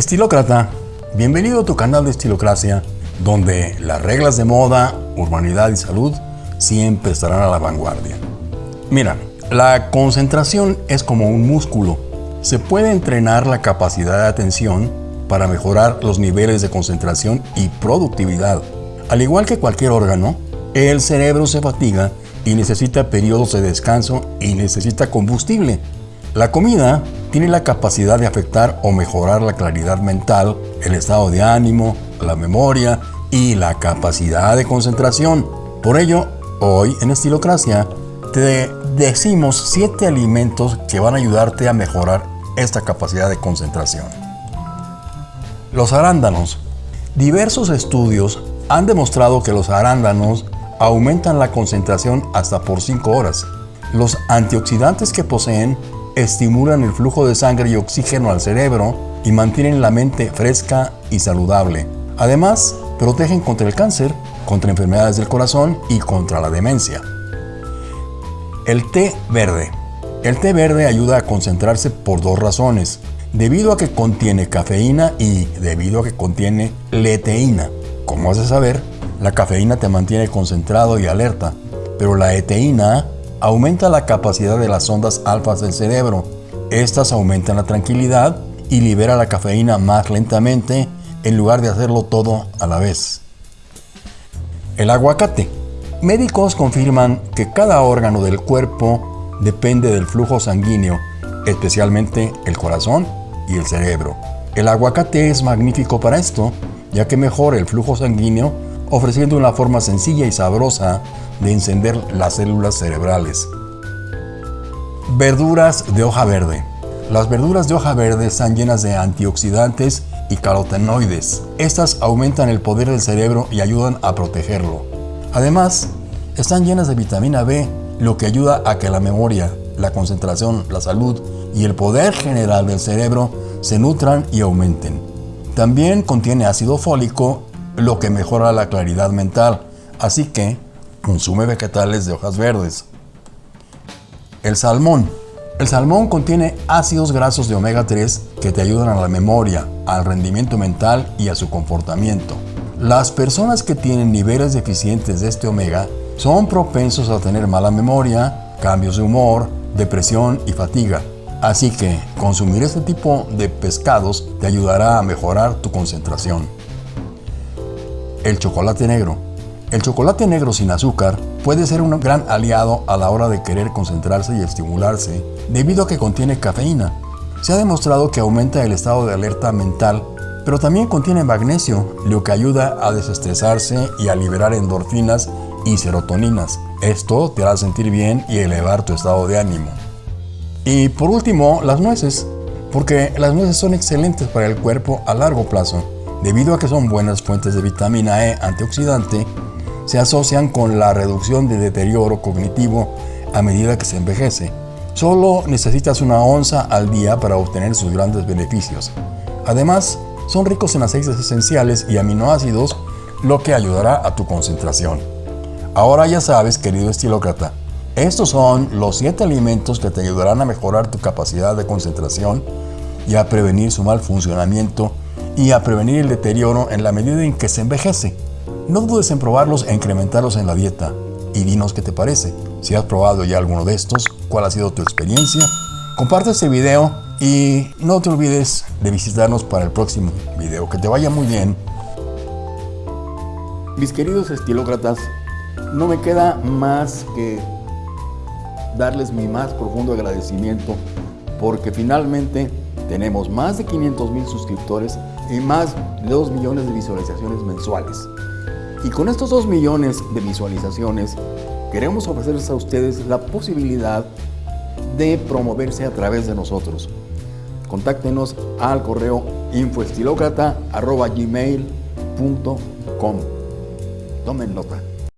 Estilócrata, bienvenido a tu canal de Estilocracia, donde las reglas de moda, urbanidad y salud siempre estarán a la vanguardia. Mira, la concentración es como un músculo. Se puede entrenar la capacidad de atención para mejorar los niveles de concentración y productividad. Al igual que cualquier órgano, el cerebro se fatiga y necesita periodos de descanso y necesita combustible. La comida tiene la capacidad de afectar o mejorar la claridad mental, el estado de ánimo, la memoria y la capacidad de concentración. Por ello, hoy en Estilocracia te decimos 7 alimentos que van a ayudarte a mejorar esta capacidad de concentración. Los arándanos. Diversos estudios han demostrado que los arándanos aumentan la concentración hasta por 5 horas. Los antioxidantes que poseen estimulan el flujo de sangre y oxígeno al cerebro y mantienen la mente fresca y saludable. Además, protegen contra el cáncer, contra enfermedades del corazón y contra la demencia. El té verde. El té verde ayuda a concentrarse por dos razones. Debido a que contiene cafeína y debido a que contiene leteína. Como has de saber, la cafeína te mantiene concentrado y alerta, pero la eteína aumenta la capacidad de las ondas alfas del cerebro. Estas aumentan la tranquilidad y libera la cafeína más lentamente en lugar de hacerlo todo a la vez. El aguacate. Médicos confirman que cada órgano del cuerpo depende del flujo sanguíneo, especialmente el corazón y el cerebro. El aguacate es magnífico para esto, ya que mejora el flujo sanguíneo ofreciendo una forma sencilla y sabrosa de encender las células cerebrales. Verduras de hoja verde. Las verduras de hoja verde están llenas de antioxidantes y carotenoides. Estas aumentan el poder del cerebro y ayudan a protegerlo. Además, están llenas de vitamina B, lo que ayuda a que la memoria, la concentración, la salud y el poder general del cerebro se nutran y aumenten. También contiene ácido fólico lo que mejora la claridad mental. Así que consume vegetales de hojas verdes. El salmón. El salmón contiene ácidos grasos de omega 3 que te ayudan a la memoria, al rendimiento mental y a su comportamiento. Las personas que tienen niveles deficientes de este omega son propensos a tener mala memoria, cambios de humor, depresión y fatiga. Así que consumir este tipo de pescados te ayudará a mejorar tu concentración. El chocolate negro. El chocolate negro sin azúcar puede ser un gran aliado a la hora de querer concentrarse y estimularse debido a que contiene cafeína. Se ha demostrado que aumenta el estado de alerta mental, pero también contiene magnesio, lo que ayuda a desestresarse y a liberar endorfinas y serotoninas. Esto te hará sentir bien y elevar tu estado de ánimo. Y por último, las nueces, porque las nueces son excelentes para el cuerpo a largo plazo. Debido a que son buenas fuentes de vitamina E antioxidante, se asocian con la reducción de deterioro cognitivo a medida que se envejece. Solo necesitas una onza al día para obtener sus grandes beneficios. Además, son ricos en aceites esenciales y aminoácidos, lo que ayudará a tu concentración. Ahora ya sabes, querido estilócrata, estos son los 7 alimentos que te ayudarán a mejorar tu capacidad de concentración y a prevenir su mal funcionamiento y a prevenir el deterioro en la medida en que se envejece. No dudes en probarlos e incrementarlos en la dieta y dinos qué te parece. Si has probado ya alguno de estos, cuál ha sido tu experiencia. Comparte este video y no te olvides de visitarnos para el próximo video. Que te vaya muy bien. Mis queridos estilócratas, no me queda más que darles mi más profundo agradecimiento porque finalmente tenemos más de 500 mil suscriptores y más de 2 millones de visualizaciones mensuales. Y con estos 2 millones de visualizaciones, queremos ofrecerles a ustedes la posibilidad de promoverse a través de nosotros. Contáctenos al correo infoestilocrata.gmail.com Tomen nota.